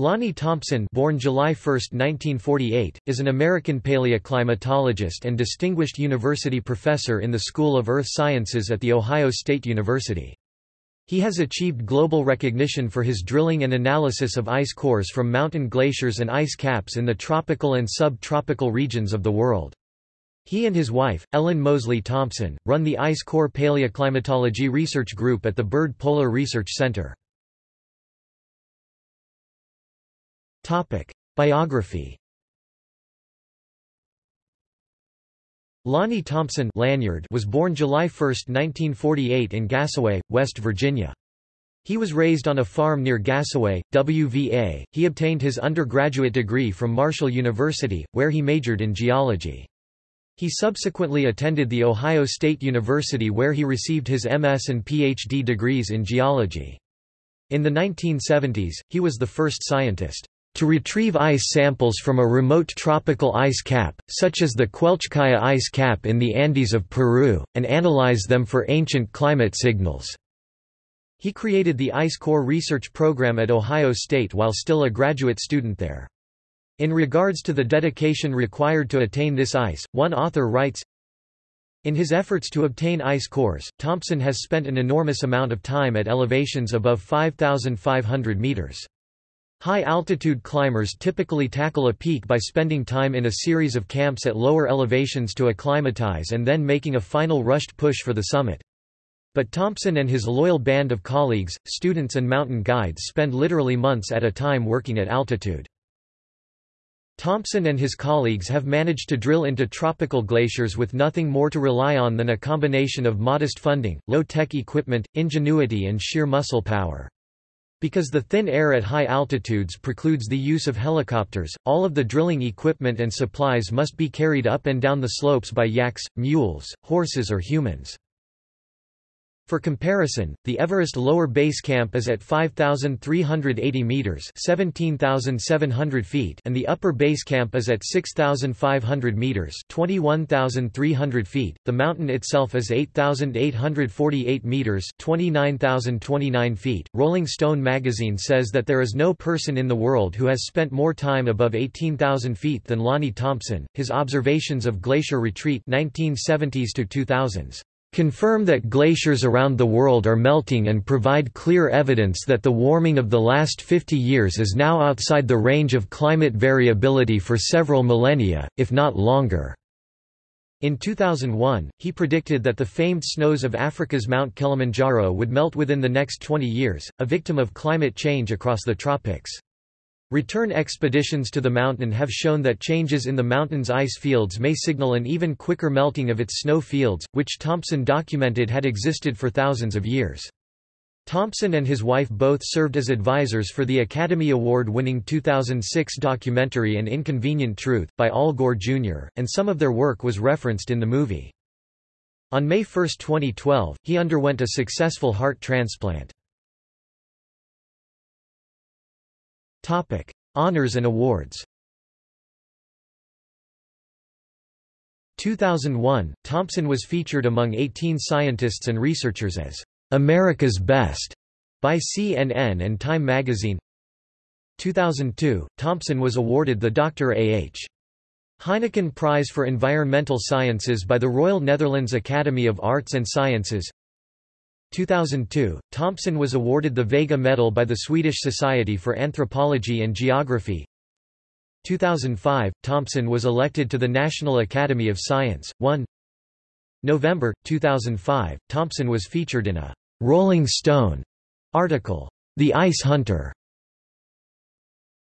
Lonnie Thompson born July 1, 1948, is an American paleoclimatologist and distinguished university professor in the School of Earth Sciences at The Ohio State University. He has achieved global recognition for his drilling and analysis of ice cores from mountain glaciers and ice caps in the tropical and subtropical regions of the world. He and his wife, Ellen Mosley Thompson, run the Ice Core Paleoclimatology Research Group at the Byrd Polar Research Center. Topic: Biography. Lonnie Thompson Lanyard was born July 1, 1948 in Gassaway, West Virginia. He was raised on a farm near Gassaway, WVA. He obtained his undergraduate degree from Marshall University, where he majored in geology. He subsequently attended The Ohio State University where he received his MS and PhD degrees in geology. In the 1970s, he was the first scientist to retrieve ice samples from a remote tropical ice cap, such as the Quelccaya ice cap in the Andes of Peru, and analyze them for ancient climate signals. He created the Ice Core research program at Ohio State while still a graduate student there. In regards to the dedication required to attain this ice, one author writes, in his efforts to obtain ice cores, Thompson has spent an enormous amount of time at elevations above 5,500 meters. High-altitude climbers typically tackle a peak by spending time in a series of camps at lower elevations to acclimatize and then making a final rushed push for the summit. But Thompson and his loyal band of colleagues, students and mountain guides spend literally months at a time working at altitude. Thompson and his colleagues have managed to drill into tropical glaciers with nothing more to rely on than a combination of modest funding, low-tech equipment, ingenuity and sheer muscle power. Because the thin air at high altitudes precludes the use of helicopters, all of the drilling equipment and supplies must be carried up and down the slopes by yaks, mules, horses or humans. For comparison, the Everest lower base camp is at 5,380 meters (17,700 feet), and the upper base camp is at 6,500 meters (21,300 feet). The mountain itself is 8,848 meters (29,029 feet). Rolling Stone magazine says that there is no person in the world who has spent more time above 18,000 feet than Lonnie Thompson. His observations of glacier retreat 1970s to 2000s confirm that glaciers around the world are melting and provide clear evidence that the warming of the last 50 years is now outside the range of climate variability for several millennia, if not longer. In 2001, he predicted that the famed snows of Africa's Mount Kilimanjaro would melt within the next 20 years, a victim of climate change across the tropics. Return expeditions to the mountain have shown that changes in the mountain's ice fields may signal an even quicker melting of its snow fields, which Thompson documented had existed for thousands of years. Thompson and his wife both served as advisors for the Academy Award-winning 2006 documentary An Inconvenient Truth, by Al Gore Jr., and some of their work was referenced in the movie. On May 1, 2012, he underwent a successful heart transplant. Topic: Honors and awards. 2001, Thompson was featured among 18 scientists and researchers as America's Best by CNN and Time magazine. 2002, Thompson was awarded the Dr. A.H. Heineken Prize for Environmental Sciences by the Royal Netherlands Academy of Arts and Sciences. 2002, Thompson was awarded the Vega Medal by the Swedish Society for Anthropology and Geography. 2005, Thompson was elected to the National Academy of Science. 1 November, 2005, Thompson was featured in a «Rolling Stone» article, The Ice Hunter,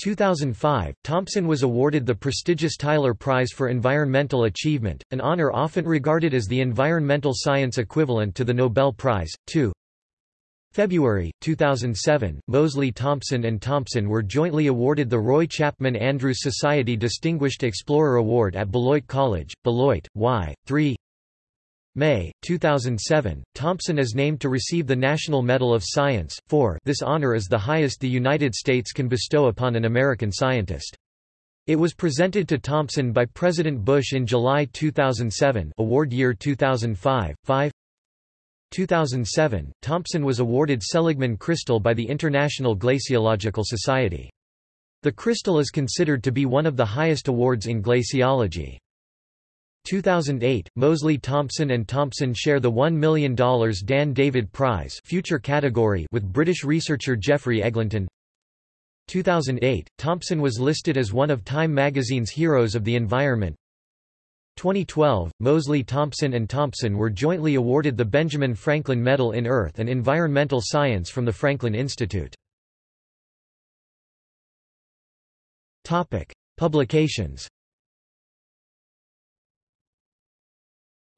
2005, Thompson was awarded the prestigious Tyler Prize for Environmental Achievement, an honor often regarded as the environmental science equivalent to the Nobel Prize. 2. February, 2007, Mosley Thompson and Thompson were jointly awarded the Roy Chapman Andrews Society Distinguished Explorer Award at Beloit College, Beloit, Y. 3. May, 2007, Thompson is named to receive the National Medal of Science, for this honor is the highest the United States can bestow upon an American scientist. It was presented to Thompson by President Bush in July 2007 award year 2005, 5 2007, Thompson was awarded Seligman Crystal by the International Glaciological Society. The crystal is considered to be one of the highest awards in glaciology. 2008, Mosley Thompson and Thompson share the $1 million Dan David Prize future category with British researcher Geoffrey Eglinton. 2008, Thompson was listed as one of Time magazine's Heroes of the Environment. 2012, Mosley Thompson and Thompson were jointly awarded the Benjamin Franklin Medal in Earth and Environmental Science from the Franklin Institute. Publications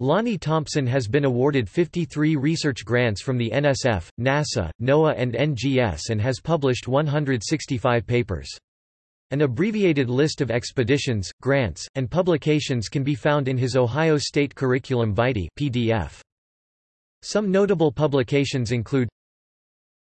Lonnie Thompson has been awarded 53 research grants from the NSF, NASA, NOAA and NGS and has published 165 papers. An abbreviated list of expeditions, grants, and publications can be found in his Ohio State Curriculum Vitae PDF. Some notable publications include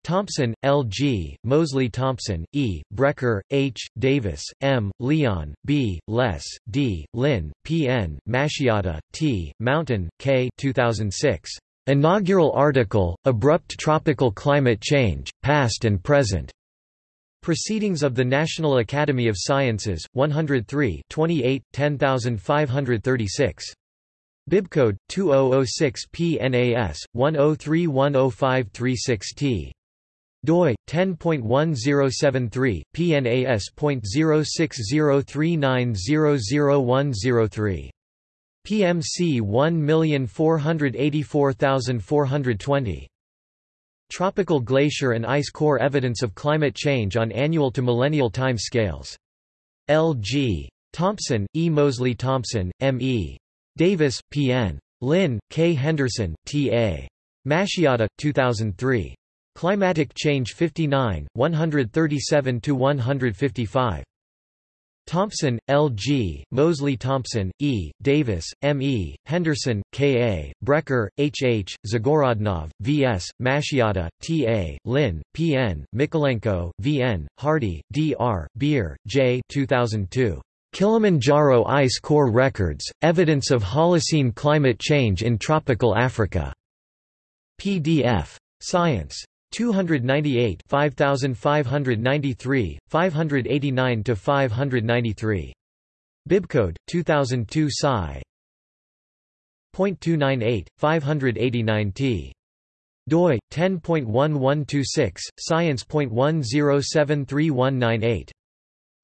Thompson, L. G., Mosley Thompson, E., Brecher, H., Davis, M., Leon, B., Les, D., Lin, P. N., Mashiotta, T., Mountain, K. 2006. Inaugural article, Abrupt Tropical Climate Change, Past and Present. Proceedings of the National Academy of Sciences, 103 28, 10536. Bibcode 2006 PNAS 103105336T doi 10.1073 PNAS.0603900103 PMC 1484420 Tropical glacier and ice core evidence of climate change on annual to millennial time scales. L.G. Thompson, E. Mosley Thompson, M.E. Davis, P.N. Lin, K. Henderson, T.A. Mashiotta, 2003. Climatic Change 59, 137–155. Thompson, L. G., Mosley Thompson, E., Davis, M. E., Henderson, K. A., Brecher, H. H., Zagorodnov, V. S., Mashiotta, T. A., Lin, P. N., Mikhalenko, V. N., Hardy, D. R., Beer, J. 2002. Kilimanjaro Ice Core Records, Evidence of Holocene Climate Change in Tropical Africa. PDF. Science. 298 5593, 589–593. Bibcode, 2002 Sci. .298, 589t. doi, 10.1126, science.10731998.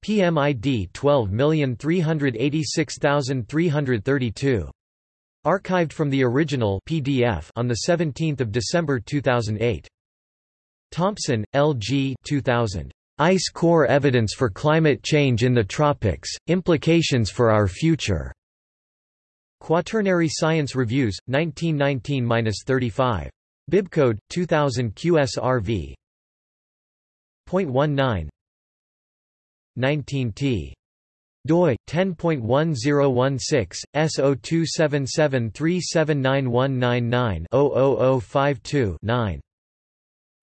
PMID 12386332. Archived from the original PDF on 17 December 2008. Thompson, L. G. 2000. Ice Core Evidence for Climate Change in the Tropics, Implications for Our Future. Quaternary Science Reviews, 1919-35. Bibcode 2000 QSRV. 0.19 19t doi 10.1016 S0277379199 9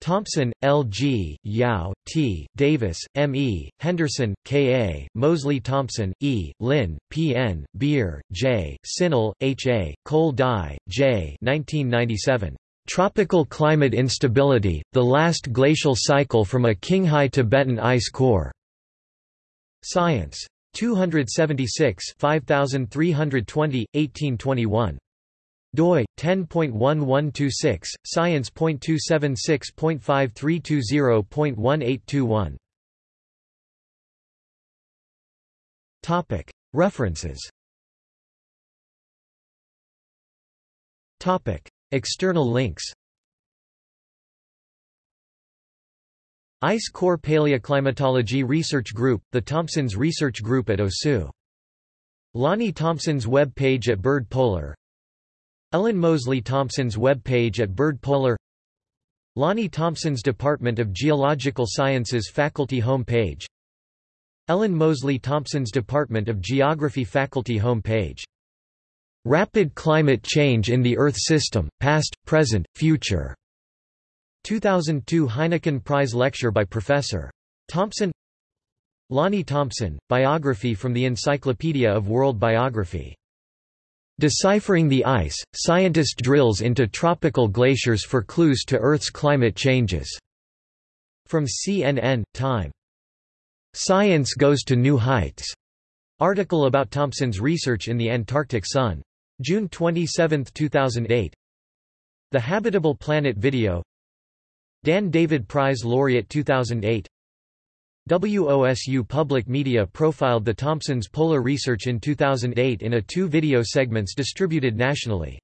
Thompson, L. G., Yao, T., Davis, M. E., Henderson, K. A., Mosley Thompson, E., Lin, P. N., Beer, J., Synal, H. A., Cole Dai, J. 1997. Tropical Climate Instability, The Last Glacial Cycle from a Qinghai Tibetan Ice Core. Science. 276 5320, 1821 doi 10.1126 science.276.5320.1821 topic. References. Topic. External links. Ice Core Paleoclimatology Research Group, the Thompsons Research Group at OSU. Lonnie Thompson's web page at Byrd Polar Ellen Mosley Thompson's web page at Byrd Polar Lonnie Thompson's Department of Geological Sciences faculty home page Ellen Mosley Thompson's Department of Geography faculty home page Rapid Climate Change in the Earth System, Past, Present, Future. 2002 Heineken Prize Lecture by Professor. Thompson. Lonnie Thompson, Biography from the Encyclopedia of World Biography Deciphering the Ice, Scientist Drills into Tropical Glaciers for Clues to Earth's Climate Changes. From CNN, Time. Science Goes to New Heights article about Thompson's research in the Antarctic Sun. June 27, 2008. The Habitable Planet video Dan David Prize Laureate 2008 WOSU Public Media profiled the Thompsons' polar research in 2008 in a two video segments distributed nationally.